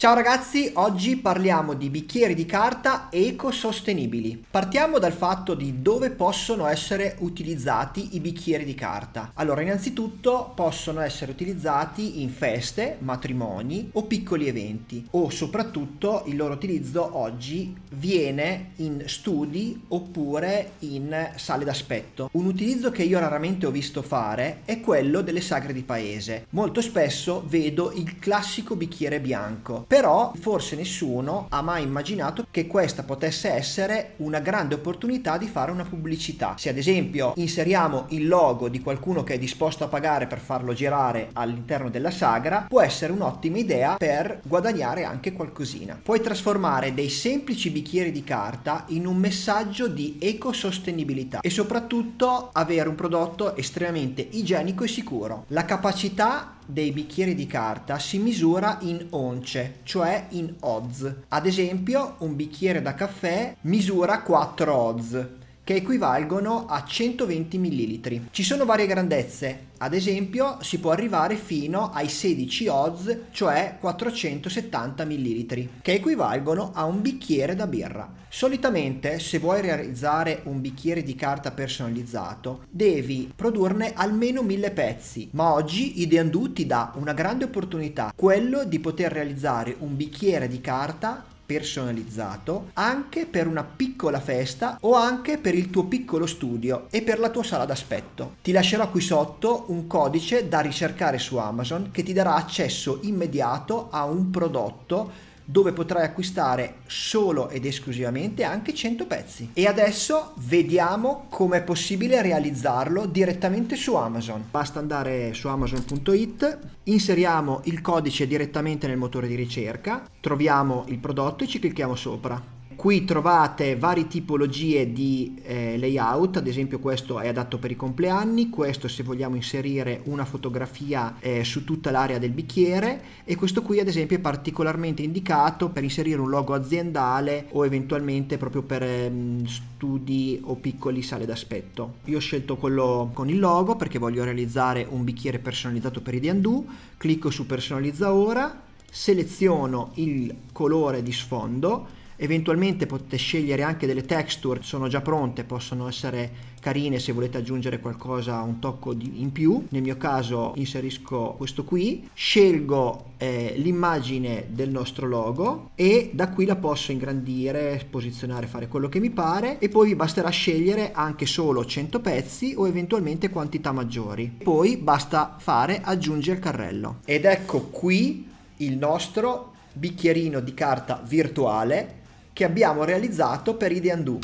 Ciao ragazzi, oggi parliamo di bicchieri di carta ecosostenibili. Partiamo dal fatto di dove possono essere utilizzati i bicchieri di carta. Allora, innanzitutto possono essere utilizzati in feste, matrimoni o piccoli eventi o soprattutto il loro utilizzo oggi viene in studi oppure in sale d'aspetto. Un utilizzo che io raramente ho visto fare è quello delle sagre di paese. Molto spesso vedo il classico bicchiere bianco però forse nessuno ha mai immaginato che questa potesse essere una grande opportunità di fare una pubblicità. Se ad esempio inseriamo il logo di qualcuno che è disposto a pagare per farlo girare all'interno della sagra, può essere un'ottima idea per guadagnare anche qualcosina. Puoi trasformare dei semplici bicchieri di carta in un messaggio di ecosostenibilità e soprattutto avere un prodotto estremamente igienico e sicuro. La capacità dei bicchieri di carta si misura in once, cioè in oz. Ad esempio, un bicchiere da caffè misura 4 oz, che equivalgono a 120 ml. Ci sono varie grandezze, ad esempio si può arrivare fino ai 16 oz, cioè 470 ml, che equivalgono a un bicchiere da birra. Solitamente se vuoi realizzare un bicchiere di carta personalizzato devi produrne almeno 1000 pezzi, ma oggi Ideandu ti dà una grande opportunità, quello di poter realizzare un bicchiere di carta personalizzato anche per una piccola festa o anche per il tuo piccolo studio e per la tua sala d'aspetto. Ti lascerò qui sotto un codice da ricercare su Amazon che ti darà accesso immediato a un prodotto dove potrai acquistare solo ed esclusivamente anche 100 pezzi. E adesso vediamo come è possibile realizzarlo direttamente su Amazon. Basta andare su amazon.it, inseriamo il codice direttamente nel motore di ricerca, troviamo il prodotto e ci clicchiamo sopra. Qui trovate varie tipologie di eh, layout, ad esempio questo è adatto per i compleanni, questo se vogliamo inserire una fotografia eh, su tutta l'area del bicchiere e questo qui ad esempio è particolarmente indicato per inserire un logo aziendale o eventualmente proprio per eh, studi o piccoli sale d'aspetto. Io ho scelto quello con il logo perché voglio realizzare un bicchiere personalizzato per i D&Do, clicco su personalizza ora, seleziono il colore di sfondo eventualmente potete scegliere anche delle texture sono già pronte possono essere carine se volete aggiungere qualcosa un tocco di, in più. Nel mio caso inserisco questo qui scelgo eh, l'immagine del nostro logo e da qui la posso ingrandire posizionare fare quello che mi pare e poi vi basterà scegliere anche solo 100 pezzi o eventualmente quantità maggiori. Poi basta fare aggiungi al carrello. Ed ecco qui il nostro bicchierino di carta virtuale che abbiamo realizzato per Ideandu.